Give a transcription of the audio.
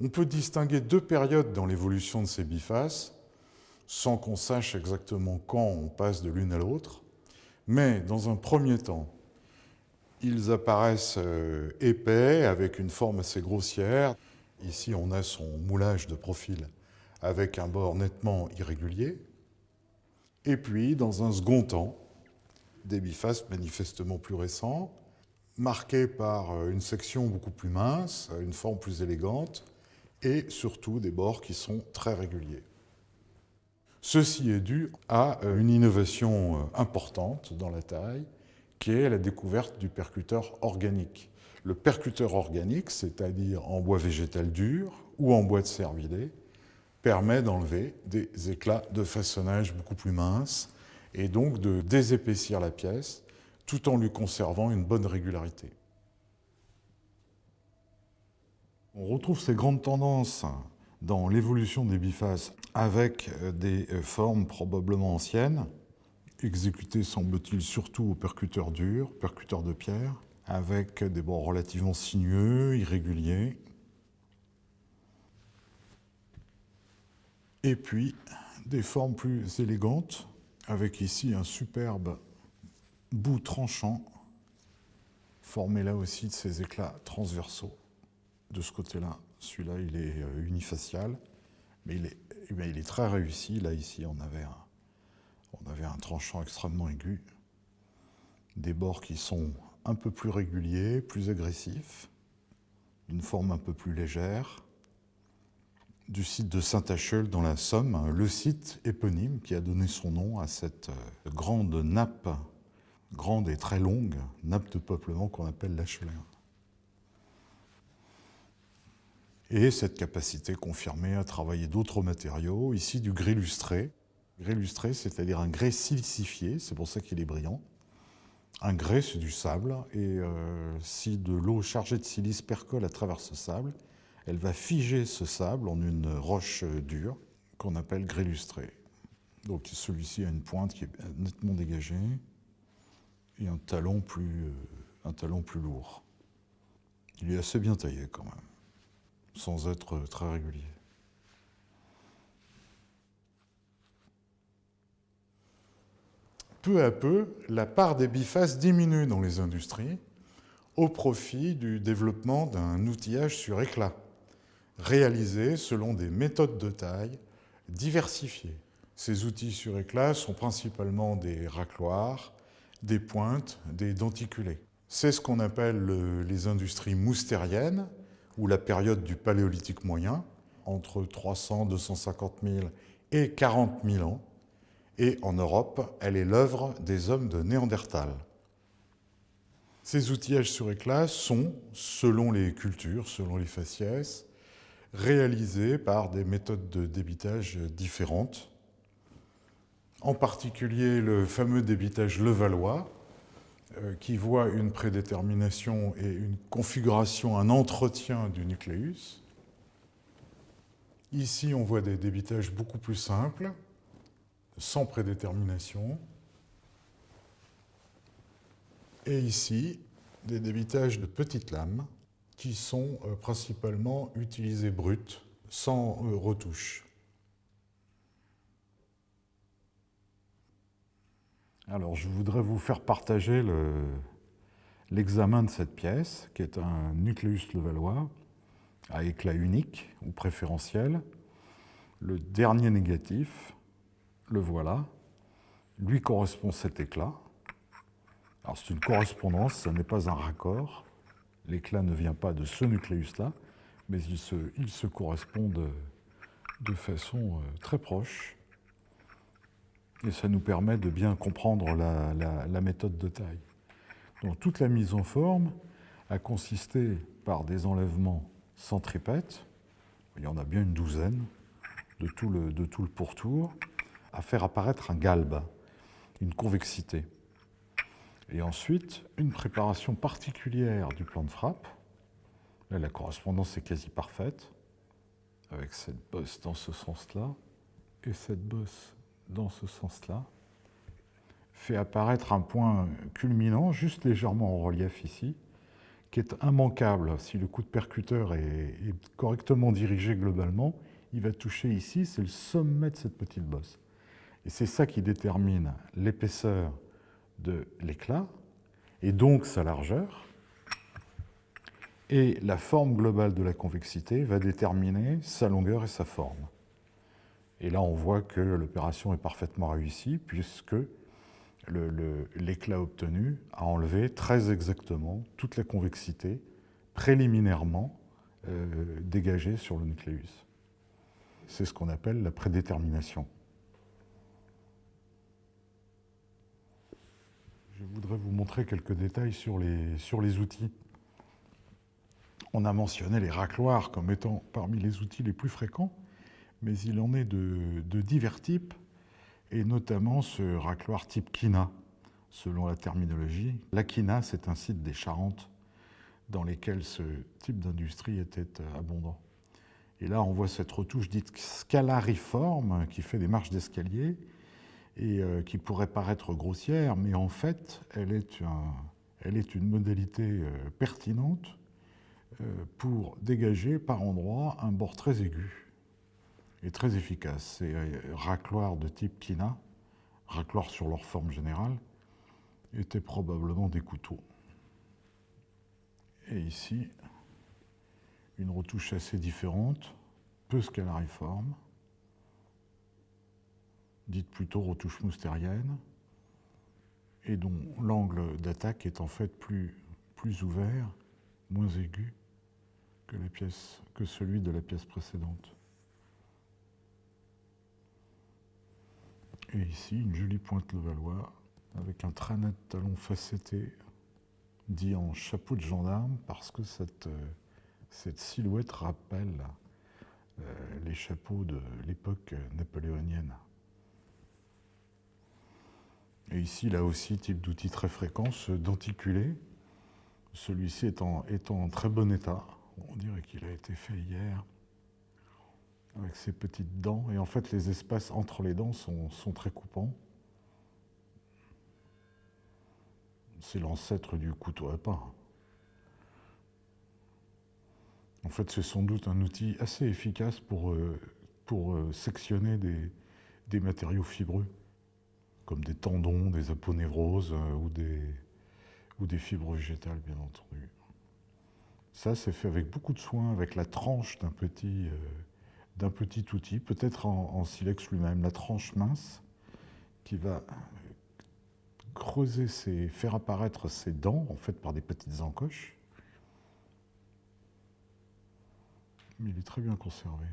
On peut distinguer deux périodes dans l'évolution de ces bifaces, sans qu'on sache exactement quand on passe de l'une à l'autre. Mais dans un premier temps, ils apparaissent euh, épais, avec une forme assez grossière. Ici, on a son moulage de profil avec un bord nettement irrégulier. Et puis, dans un second temps, des bifaces manifestement plus récents, marqués par euh, une section beaucoup plus mince, une forme plus élégante, et surtout des bords qui sont très réguliers. Ceci est dû à euh, une innovation euh, importante dans la taille, qui est la découverte du percuteur organique. Le percuteur organique, c'est-à-dire en bois végétal dur ou en bois de cervidé, permet d'enlever des éclats de façonnage beaucoup plus minces et donc de désépaissir la pièce tout en lui conservant une bonne régularité. On retrouve ces grandes tendances dans l'évolution des bifaces avec euh, des euh, formes probablement anciennes, exécutées semble-t-il surtout au percuteur dur, percuteur de pierre, avec des bords relativement sinueux, irréguliers, Et puis, des formes plus élégantes, avec ici un superbe bout tranchant, formé là aussi de ces éclats transversaux. De ce côté-là, celui-là, il est euh, unifacial, mais il est, eh il est, très réussi. Là, ici, on avait, un, on avait un tranchant extrêmement aigu, des bords qui sont un peu plus réguliers, plus agressifs, une forme un peu plus légère, du site de Saint-Acheul dans la Somme, le site éponyme qui a donné son nom à cette euh, grande nappe, grande et très longue, nappe de peuplement qu'on appelle l'Achelin. Et cette capacité confirmée à travailler d'autres matériaux, ici du grès lustré. Grès lustré, c'est-à-dire un grès silicifié, c'est pour ça qu'il est brillant. Un grès, c'est du sable, et euh, si de l'eau chargée de silice percole à travers ce sable, elle va figer ce sable en une roche dure qu'on appelle grès lustré. Donc celui-ci a une pointe qui est nettement dégagée et un talon plus, euh, un talon plus lourd. Il est assez bien taillé quand même, sans être très régulier. Peu à peu, la part des bifaces diminue dans les industries au profit du développement d'un outillage sur éclat réalisés selon des méthodes de taille diversifiées. Ces outils sur éclat sont principalement des racloirs, des pointes, des denticulés. C'est ce qu'on appelle les industries moustériennes, ou la période du paléolithique moyen, entre 300, 250 000 et 40 000 ans. Et en Europe, elle est l'œuvre des hommes de Néandertal. Ces outillages sur éclat sont, selon les cultures, selon les faciès, réalisés par des méthodes de débitage différentes. En particulier le fameux débitage Levallois, qui voit une prédétermination et une configuration, un entretien du nucléus. Ici, on voit des débitages beaucoup plus simples, sans prédétermination. Et ici, des débitages de petites lames, qui sont euh, principalement utilisés bruts, sans euh, retouche. Alors, je voudrais vous faire partager l'examen de cette pièce, qui est un nucléus levallois à éclat unique ou préférentiel. Le dernier négatif, le voilà, lui correspond cet éclat. Alors, c'est une correspondance, ce n'est pas un raccord. L'éclat ne vient pas de ce nucléus-là, mais ils se, il se correspondent de façon euh, très proche. Et ça nous permet de bien comprendre la, méthode de taille. Donc toute la mise en forme a consisté par des enlèvements centripètes, il y en a bien une douzaine, de tout le pourtour, à faire apparaître un galbe, une convexité. Et ensuite, une préparation particulière du plan de frappe. Là, la correspondance est quasi parfaite, avec cette bosse dans ce sens-là, et cette bosse dans ce sens-là, fait apparaître un point culminant, juste légèrement en relief ici, qui est immanquable. Si le coup de percuteur est, correctement dirigé globalement, il va toucher ici, c'est le sommet de cette petite bosse. Et c'est ça qui détermine l'épaisseur de l'éclat, et donc sa largeur. Et la forme globale de la convexité va déterminer sa longueur et sa forme. Et là, on voit que l'opération est parfaitement réussie, puisque l'éclat obtenu a enlevé très exactement toute la convexité préliminairement euh, dégagée sur le nucléus. C'est ce qu'on appelle la prédétermination. Je voudrais vous montrer quelques détails sur les, sur les outils. On a mentionné les racloirs comme étant parmi les outils les plus fréquents, mais il en est de, divers types et notamment ce racloir type Kina, selon la terminologie. La Kina, c'est un site des Charentes dans lesquels ce type d'industrie était euh, abondant. Et là, on voit cette retouche dite scalariforme qui fait des marches d'escalier et euh, qui pourrait paraître grossière, mais en fait, elle est, elle est une modalité euh, pertinente pour dégager par endroits un bord très aigu est très efficace. Ces racloirs de type Kina, racloirs sur leur forme générale, étaient probablement des couteaux. Et ici, une retouche assez différente, peu scalariforme, dite plutôt retouche moustérienne, et dont l'angle d'attaque est en fait plus, plus ouvert, moins aigu que celui de la pièce précédente. Et ici, une jolie pointe Levallois avec un très net talon facetté, dit en chapeau de gendarme, parce que cette, euh, cette silhouette rappelle euh, les chapeaux de l'époque napoléonienne. Et ici, là aussi, type d'outil très fréquent, ce denticulé. Celui-ci étant en très bon état. On dirait qu'il a été fait hier avec ses petites dents. Et en fait, les espaces entre les dents sont, très coupants. C'est l'ancêtre du couteau à pain. En fait, c'est sans doute un outil assez efficace pour, euh, pour euh, sectionner des, des, matériaux fibreux, comme des tendons, des aponevroses euh, ou, des, ou des fibres végétales, bien entendu. Ça, c'est fait avec beaucoup de soin, avec la tranche d'un petit, d'un petit outil, peut-être en, silex lui-même, la tranche mince, qui va creuser ses, faire apparaître ses dents, en fait par des petites encoches. Mais il est très bien conservé.